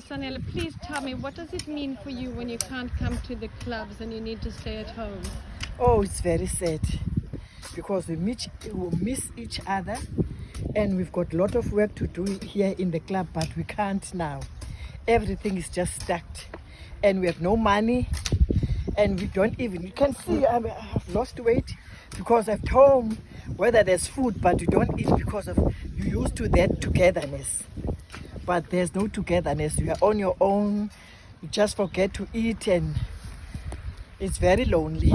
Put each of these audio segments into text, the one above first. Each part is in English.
So, please tell me, what does it mean for you when you can't come to the clubs and you need to stay at home? Oh, it's very sad because we meet, we miss each other and we've got a lot of work to do here in the club, but we can't now. Everything is just stacked and we have no money and we don't even, you can see I have lost weight because at home, whether there's food, but you don't eat because of, you used to that togetherness. But there's no togetherness. You are on your own. You just forget to eat and it's very lonely.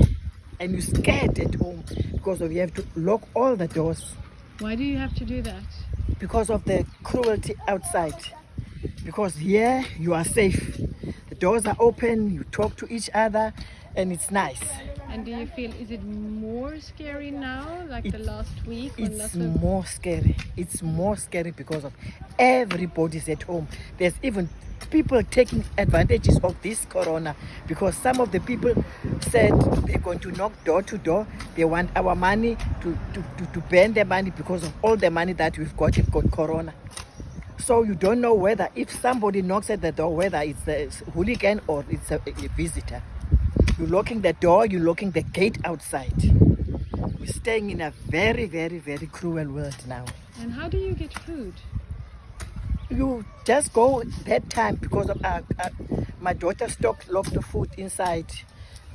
And you're scared at home because of you have to lock all the doors Why do you have to do that? because of the cruelty outside. Because here you are safe. The doors are open, you talk to each other, and it's nice. And do you feel, is it more scary now, like the last week? It's of- more scary. It's more scary because of everybody's at home. There's even people taking advantages of this corona because some of the people said they're going to knock door to door. They want our money to, to, to, to burn their money because of all the money that we've got, we've got corona. So you don't know whether if somebody knocks at the door, whether it's a hooligan or it's a, a visitor. You're locking the door, you're locking the gate outside. We're staying in a very, very, very cruel world now. And how do you get food? You just go that time because of uh, uh, my daughter stock locked the food inside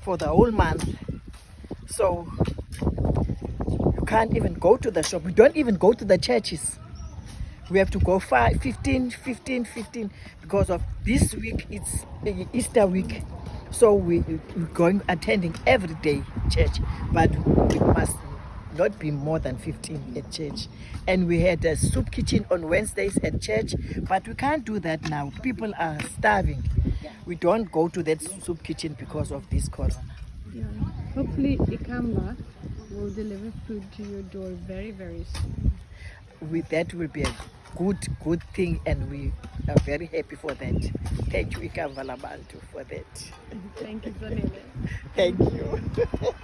for the whole month. So you can't even go to the shop. We don't even go to the churches. We have to go five, 15, 15, 15 because of this week it's Easter week. So we, we're going attending every day church, but we must not be more than 15 at church. And we had a soup kitchen on Wednesdays at church, but we can't do that now. People are starving. We don't go to that soup kitchen because of this corona. Yeah. Hopefully, Ikamva will deliver food to your door very, very soon. With that will be a good, good thing, and we are very happy for that. Thank you, Labantu, for that. Thank you, Zanele. Thank you.